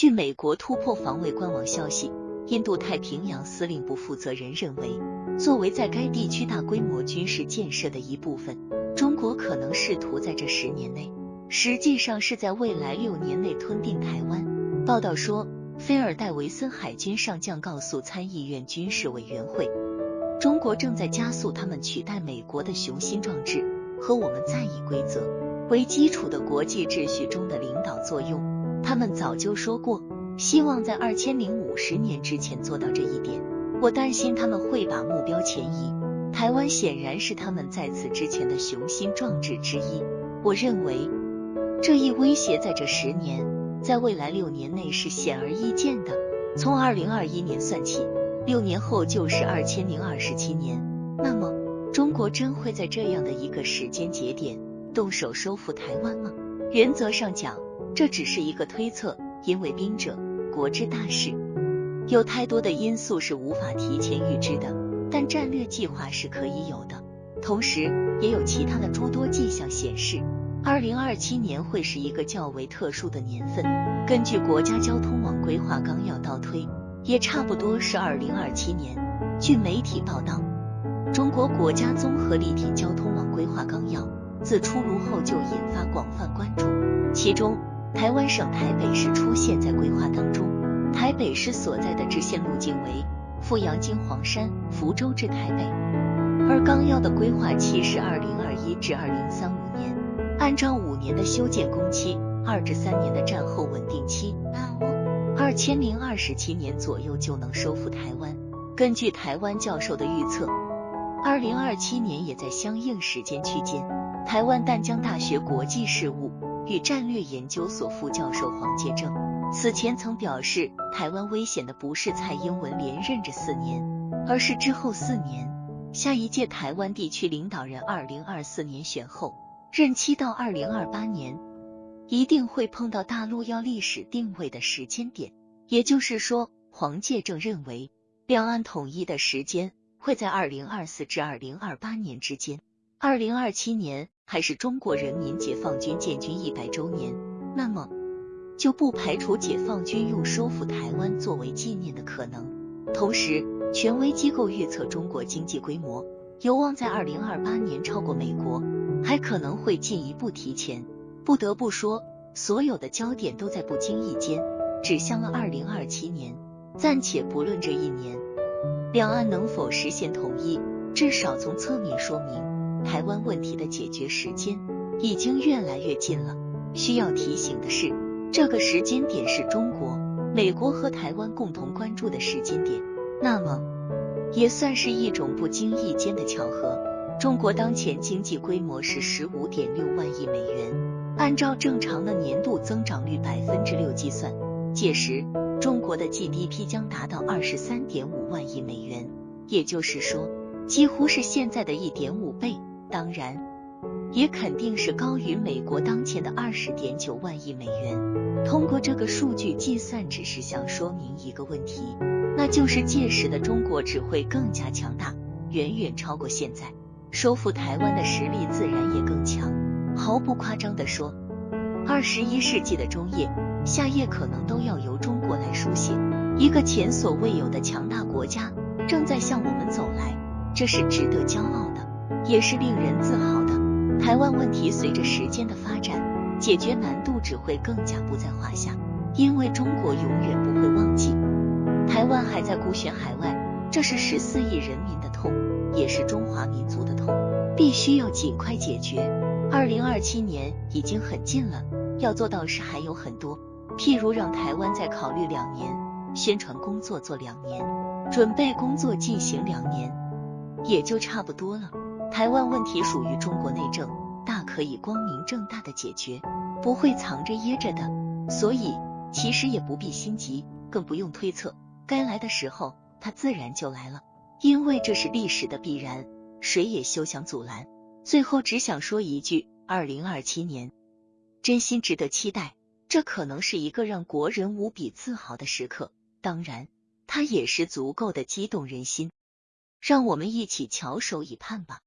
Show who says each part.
Speaker 1: 据美国突破防卫官网消息，印度太平洋司令部负责人认为，作为在该地区大规模军事建设的一部分，中国可能试图在这十年内，实际上是在未来六年内吞并台湾。报道说，菲尔戴维森海军上将告诉参议院军事委员会，中国正在加速他们取代美国的雄心壮志和我们在以规则为基础的国际秩序中的领导作用。他们早就说过，希望在二千零五十年之前做到这一点。我担心他们会把目标前移。台湾显然是他们在此之前的雄心壮志之一。我认为这一威胁在这十年，在未来六年内是显而易见的。从二零二一年算起，六年后就是二千零二十七年。那么，中国真会在这样的一个时间节点动手收复台湾吗？原则上讲。这只是一个推测，因为兵者，国之大事，有太多的因素是无法提前预知的。但战略计划是可以有的。同时，也有其他的诸多迹象显示，二零二七年会是一个较为特殊的年份。根据国家交通网规划纲要倒推，也差不多是二零二七年。据媒体报道，中国国家综合立体交通网规划纲要自出炉后就引发广泛关注，其中。台湾省台北市出现在规划当中，台北市所在的支线路径为富阳经黄山、福州至台北，而纲要的规划期是二零二一至二零三五年，按照五年的修建工期，二至三年的战后稳定期，二千零二十七年左右就能收复台湾。根据台湾教授的预测，二零二七年也在相应时间区间。台湾淡江大学国际事务。与战略研究所副教授黄介正此前曾表示，台湾危险的不是蔡英文连任这四年，而是之后四年。下一届台湾地区领导人二零二四年选后，任期到二零二八年，一定会碰到大陆要历史定位的时间点。也就是说，黄介正认为，两岸统一的时间会在二零二四至二零二八年之间。二零二七年。还是中国人民解放军建军一百周年，那么就不排除解放军用收复台湾作为纪念的可能。同时，权威机构预测中国经济规模有望在二零二八年超过美国，还可能会进一步提前。不得不说，所有的焦点都在不经意间指向了二零二七年。暂且不论这一年两岸能否实现统一，至少从侧面说明。台湾问题的解决时间已经越来越近了。需要提醒的是，这个时间点是中国、美国和台湾共同关注的时间点，那么也算是一种不经意间的巧合。中国当前经济规模是十五点六万亿美元，按照正常的年度增长率百分之六计算，届时中国的 GDP 将达到二十三点五万亿美元，也就是说，几乎是现在的一点五倍。当然，也肯定是高于美国当前的二十点九万亿美元。通过这个数据计算，只是想说明一个问题，那就是届时的中国只会更加强大，远远超过现在，收复台湾的实力自然也更强。毫不夸张地说，二十一世纪的中叶、夏叶可能都要由中国来书写。一个前所未有的强大国家正在向我们走来，这是值得骄傲的。也是令人自豪的。台湾问题随着时间的发展，解决难度只会更加不在话下，因为中国永远不会忘记，台湾还在孤悬海外，这是十四亿人民的痛，也是中华民族的痛，必须要尽快解决。二零二七年已经很近了，要做到事还有很多，譬如让台湾再考虑两年，宣传工作做两年，准备工作进行两年，也就差不多了。台湾问题属于中国内政，大可以光明正大的解决，不会藏着掖着的。所以其实也不必心急，更不用推测，该来的时候它自然就来了，因为这是历史的必然，谁也休想阻拦。最后只想说一句：二零二七年真心值得期待，这可能是一个让国人无比自豪的时刻。当然，它也是足够的激动人心，让我们一起翘首以盼吧。